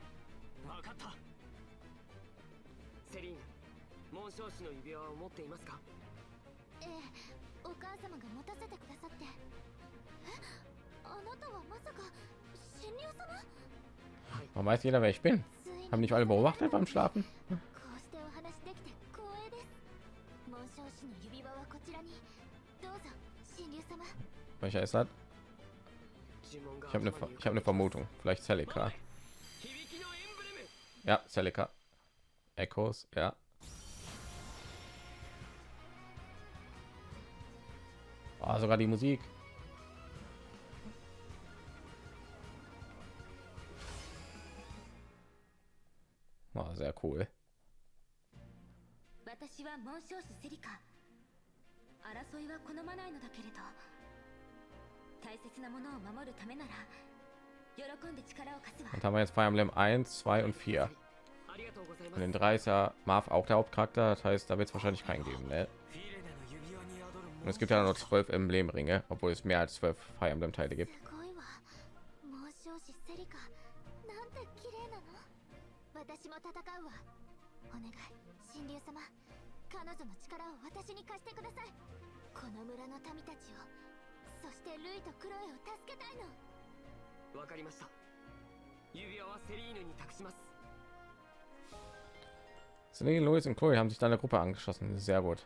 D: 紋章師の指輪を持っていますか
E: ええお母様が持たせてくださってえあなたはまさか神竜様
A: Warum weiß jeder, wer ich bin?
E: ついに
A: Haben nicht alle beobachtet beim Schlafen?
E: こうしてお話できて光栄です紋章師の指輪はこちらにどうぞ神竜様
A: Welcher ist das?
D: 呪文が
A: Ich habe eine,
D: 頭に浮
A: ich
D: か
A: habe
D: べ
A: eine Vermutung. Vielleicht Celica.
D: 響きのエンブレム
A: Ja, Celica. Echos, ja. Oh, sogar die Musik. Oh, sehr cool.
E: 私は紋章師セリカ争いは好まないのだけれど大切なものを守るためなら喜んで力を貸すわ
A: Und haben wir jetzt Fire Emblem 1, 2 und 4.
D: ありがとうございま
A: Und
D: す
A: den 3 ist ja Marv auch der Hauptcharakter. Das heißt, da wird es wahrscheinlich keinen geben. Ne? Und es gibt ja noch zwölf Emblemringe, obwohl es mehr als zwölf Fire Emblem Teile gibt. Selene, Louis und Chloe haben sich deiner Gruppe angeschlossen. Sehr gut.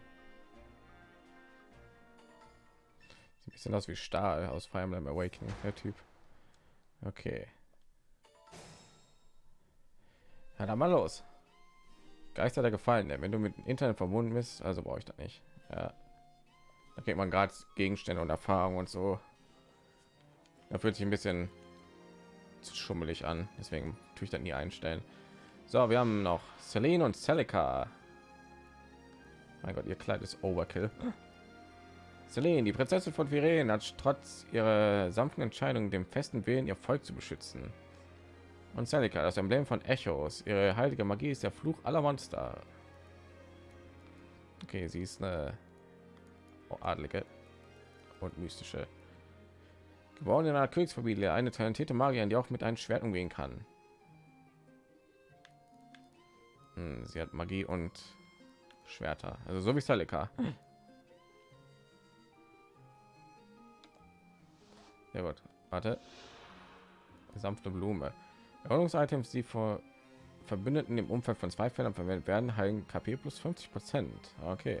A: Ein bisschen aus wie Stahl aus Fire Emblem Awakening, der Typ. Okay. Ja, dann mal los. Geister der Gefallenen. Wenn du mit dem Internet verbunden bist, also brauche ich das nicht. Ja. Da kriegt man gerade Gegenstände und Erfahrung und so. Da fühlt sich ein bisschen zu schummelig an. Deswegen tue ich das nie einstellen. So, wir haben noch Celine und Celica. Mein Gott, ihr Kleid ist Overkill. Celine, die Prinzessin von Viren, hat trotz ihrer sanften Entscheidung dem festen Willen, ihr Volk zu beschützen. Und Celica, das Emblem von Echos. Ihre heilige Magie ist der Fluch aller Monster. Okay, sie ist eine adlige und mystische. Geboren in einer Königsfamilie, eine talentierte Magierin, die auch mit einem Schwert umgehen kann. Hm, sie hat Magie und Schwerter, also so wie Celica. Sehr gut. Warte. Sanfte Blume. Erholungsitems, die vor Verbündeten im Umfeld von zwei Feldern verwendet werden, heilen KP plus 50 Prozent. Okay.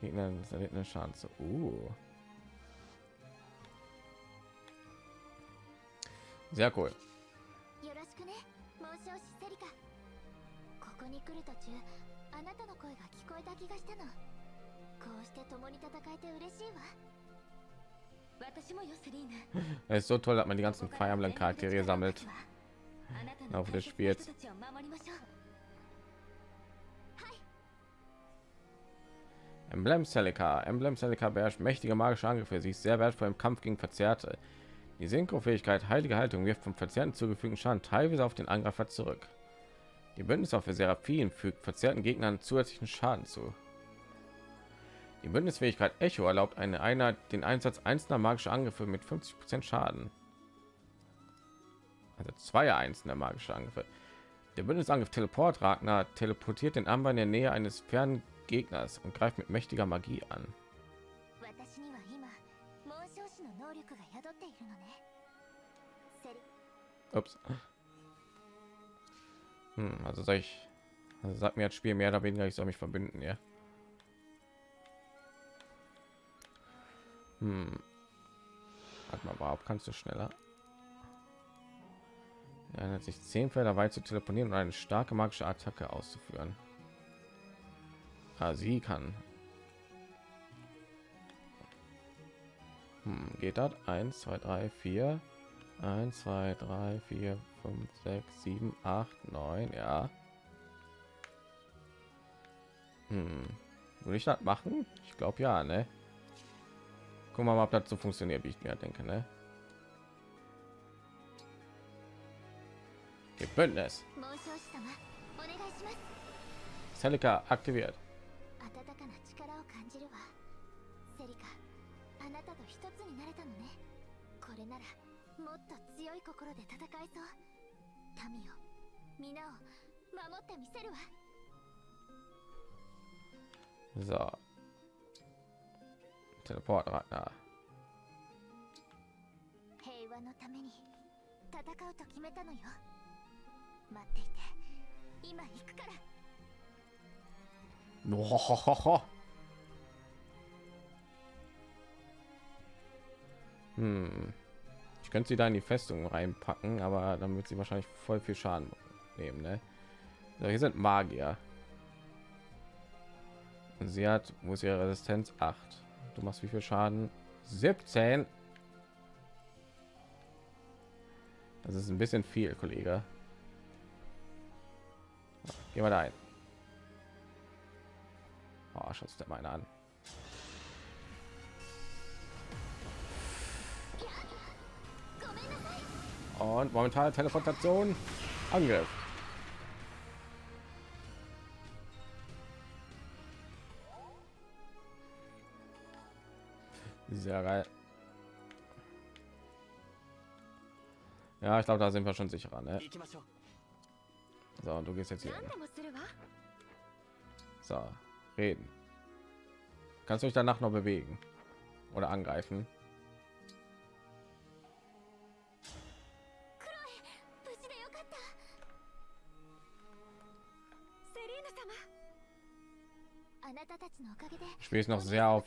A: Gegner eine Chance. Uh. Sehr cool.
E: よろしくね紋章師セリカここに来る途中あなたの声が聞こえた気がしたのこうして共に戦えて嬉しいわ私もよセリーヌ
A: es ist so toll, dass man die ganzen Fire Emblem Charaktere gesammelt.
E: Auf
A: des Spiels. Emblem Celica. Emblem Celica beherrscht mächtige magische Angriffe. Sie ist sehr wertvoll im Kampf gegen Verzerrte. Die Synchro-Fähigkeit Heilige Haltung wirft vom Verzerrten zugefügten Schaden teilweise auf den Angreifer zurück. Die Bündnis Bündniswaffe Seraphim fügt verzerrten Gegnern zusätzlichen Schaden zu. Die Bündnisfähigkeit Echo erlaubt eine Einheit den Einsatz einzelner magischer Angriffe mit 50 Prozent Schaden. Also zwei einzelne magische Angriffe. Der Bündnisangriff Teleport Ragnar teleportiert den Amber in der Nähe eines fernen Gegners und greift mit mächtiger Magie an. Ups. Hm, also soll ich, also sagt mir das Spiel mehr oder weniger, ich soll mich verbünden, ja. Hm. Warte mal, überhaupt kannst du schneller? Er hat sich zehn Felder weit zu telefonieren und eine starke magische Attacke auszuführen. Ah, sie kann. Hm, geht das? 1, 2, 3, 4. 1, 2, 3, 4, 5, 6, 7, 8, 9, ja. Hm. Würde ich das machen? Ich glaube ja, ne? guck wir mal, ob das so funktioniert, wie ich mir denke, ne? Ihr Bündnis. Selika aktiviert. So,
E: Teleportradner.
A: Nohohoho. Hm. Ich könnte sie da in die Festung reinpacken, aber dann wird sie wahrscheinlich voll viel Schaden nehmen. Ne? So, hier sind Magier. Sie hat, muss ihre Resistenz 8. Du machst wie viel Schaden? 17. Das ist ein bisschen viel, Kollege. Gehen wir da ein. Oh, schaust der meine an. Und momentan Teleportation. Angriff. sehr geil. Ja, ich glaube, da sind wir schon sicher Ne? So, und du gehst jetzt hier. So, reden. Kannst du dich danach noch bewegen oder angreifen? Ich spiele noch sehr auf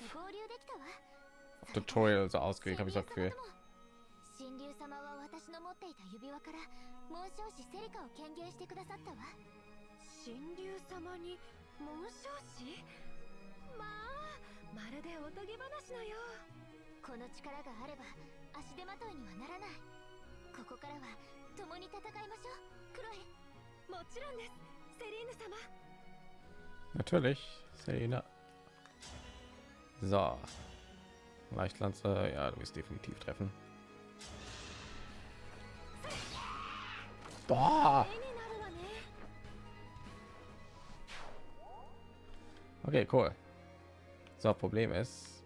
A: Tutorial so ausgelegt, habe ich das Gefühl.
E: 神竜様は私の持っていた指輪から紋章師セリカを権限してくださったわ。神竜様に紋章師？まあまるでおとぎ話のよう。この力があれば足手まといにはならない。ここからは共に戦いましょう。クロエもちろんです。セリーヌ様。
A: Natürlich, Selina. So. Leichtlanze, ja, du wirst definitiv treffen. Boah. Okay, cool. So, Problem ist,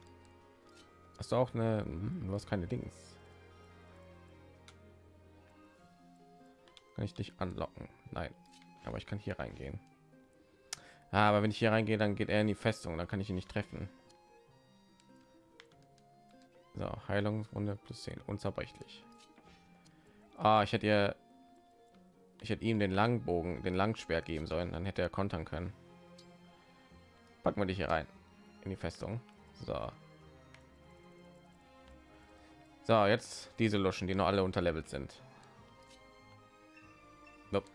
A: hast du auch eine, hm, du hast keine Dings. Kann ich dich anlocken? Nein, aber ich kann hier reingehen. Ah, aber wenn ich hier reingehe, dann geht er in die Festung, dann kann ich ihn nicht treffen. So, Heilungsrunde plus 10, unzerbrechlich. Ah, ich hätte ihr, ich hätte ihm den Langbogen, den Langschwert geben sollen, dann hätte er kontern können. Packen wir dich hier rein in die Festung. So. So, jetzt diese Luschen, die noch alle unterlevelt sind. Nope.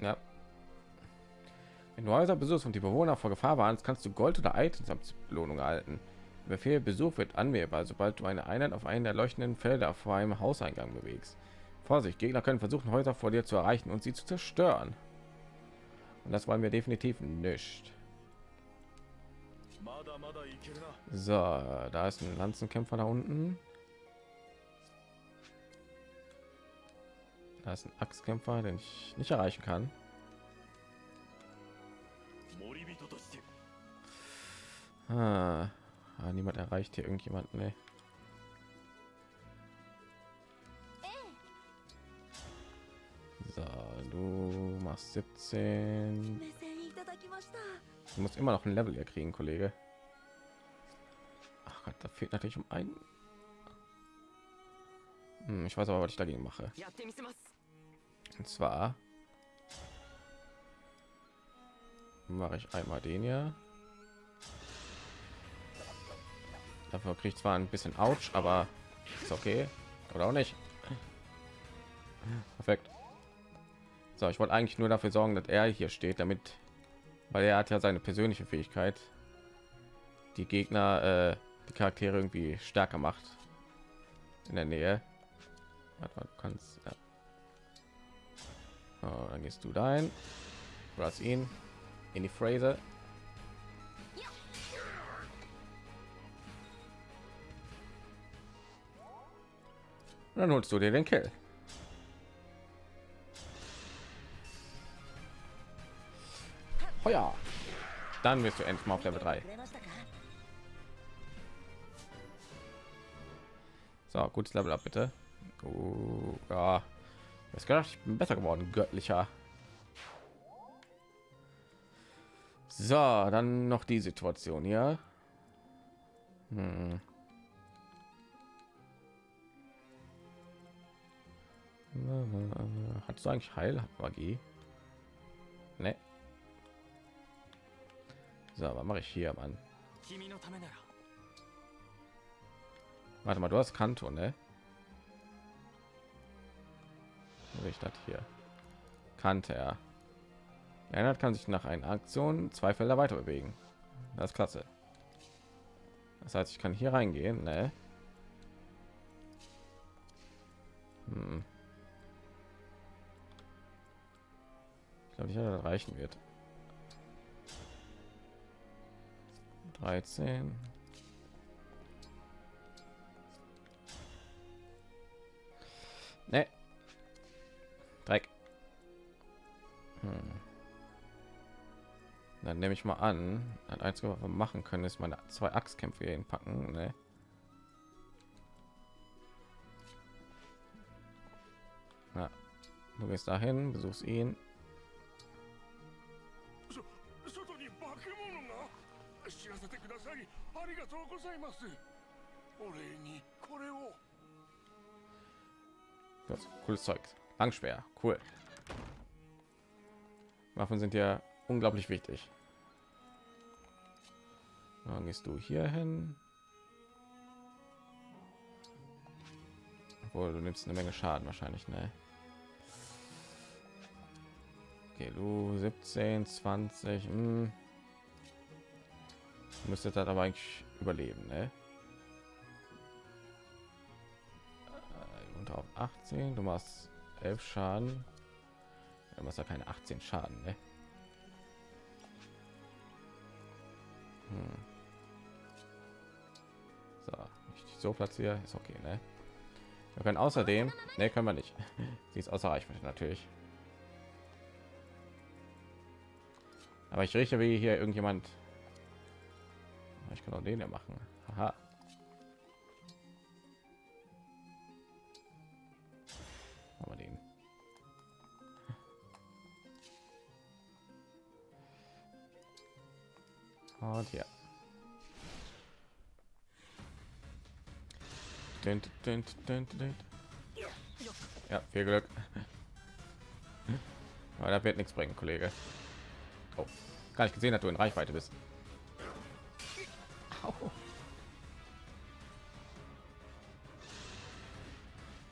A: Ja. Wenn du Häuser besuchst und die Bewohner vor Gefahr warnst, kannst du Gold oder Items als Belohnung erhalten. Der Befehl Besuch wird anwählbar, sobald du eine Einheit auf einen der leuchtenden Felder vor einem Hauseingang bewegst. Vorsicht, Gegner können versuchen, Häuser vor dir zu erreichen und sie zu zerstören. Und das wollen wir definitiv nicht. So, da ist ein Lanzenkämpfer da unten. da ist ein Axtkämpfer, den ich nicht erreichen kann. Ah, ah niemand erreicht hier irgendjemanden. Nee. So, du machst 17. Du musst immer noch ein Level hier kriegen, Kollege. Ach Gott, da fehlt natürlich um einen. Hm, ich weiß aber, was ich dagegen mache. Und zwar mache ich einmal den hier. Dafür kriege ich zwar ein bisschen Autsch, aber ist okay. Oder auch nicht. Perfekt. So, ich wollte eigentlich nur dafür sorgen, dass er hier steht, damit, weil er hat ja seine persönliche Fähigkeit, die Gegner, äh, die Charaktere irgendwie stärker macht in der Nähe. Warte, du kannst. Ja. Oh, dann gehst du dahin. Was ihn in die Phrase. Und dann holst du dir den Kill. Oh ja. Dann wirst du endlich mal auf Level 3. So, gutes Level ab, bitte. Oh, ja. Jetzt gedacht, ich bin besser geworden, göttlicher. So, dann noch die Situation hier. Hm. Hat du eigentlich Heilmagie? Ne. So, was mache ich hier, Mann? Warte mal, du hast Kanto, ne? Wo Ich das hier. Kante, ja. Erinnert kann sich nach einer Aktion zwei Felder weiter bewegen. Das ist klasse. Das heißt, ich kann hier reingehen, ne? Hm. Ich glaube dass das reichen wird. 13. Ne. Dreck. Hm. Dann nehme ich mal an, ein einzige, was wir machen können, ist meine zwei Axtkämpfe hier hinpacken. Ne? Na, du gehst dahin, besuchst ihn. Das cooles Zeug. Langschwer, cool. Waffen sind ja unglaublich wichtig. Dann gehst du hier hin. Obwohl, du nimmst eine Menge Schaden wahrscheinlich, ne? Okay, du 17, 20. Hm. Müsste das aber eigentlich überleben, ne? Äh, Unter auf 18, du machst 11 Schaden. Du machst ja keine 18 Schaden, ne? Hm. So, ich dich so platziere, ist okay, ne? Wir können außerdem, ne, können wir nicht. Sie ist außer Reichweite natürlich. Aber ich rieche wie hier irgendjemand. Ich kann auch den ja machen. Aha. Und ja. Ja, viel Glück. Aber da wird nichts bringen, Kollege. Oh, gar nicht gesehen, dass du in Reichweite bist.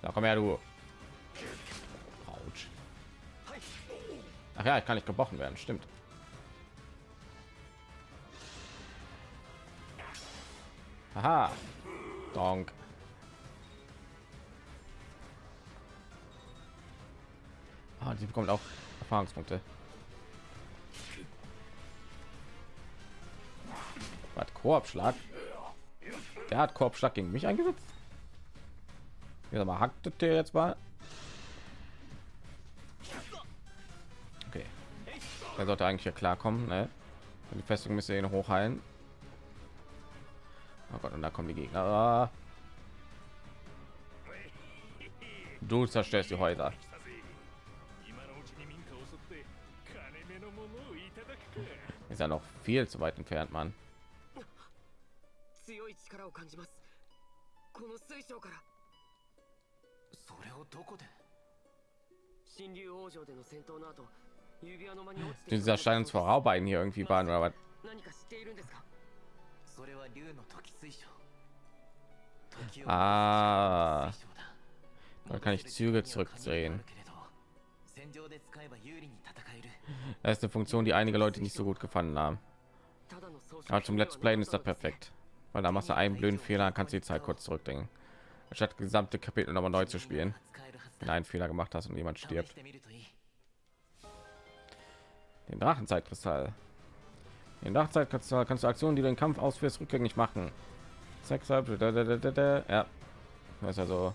A: Da komm her, du. Autsch. Ach ja, ich kann nicht gebrochen werden, stimmt. Aha. Donk. Ah, die bekommt auch Erfahrungspunkte. Was Korbschlag? Der hat Korbschlag gegen mich eingesetzt. Ja, mal hackt der jetzt mal. Okay. Er sollte eigentlich hier klarkommen, ne? Die Festung müsste ihn hochheilen. Oh Gott, und da kommen die Gegner. Ah. Du zerstörst die Häuser.
C: 今のうちに民家を襲って
A: Ist ja noch viel zu weit entfernt, Mann.
D: 強い力を感じますこの水晶から
H: それをどこで
D: 神竜王城での戦闘の後指輪の間に落ちて
A: Dieser scheint uns voraubein hier irgendwie waren oder was?
D: 何か知っているんですか
A: Ah. Dann kann ich Züge zurückdrehen. Das ist eine Funktion, die einige Leute nicht so gut gefallen haben. Aber zum Let's Play ist das perfekt, weil da machst du einen blöden Fehler, kannst du die Zeit kurz zurückdenken, statt gesamte Kapitel nochmal neu zu spielen, wenn einen Fehler gemacht hast und jemand stirbt. Den Drachenzeitkristall. Den Drachenzeitkristall kannst du Aktionen, die du den Kampf ausführst, rückgängig machen. Sex, ja, das ist also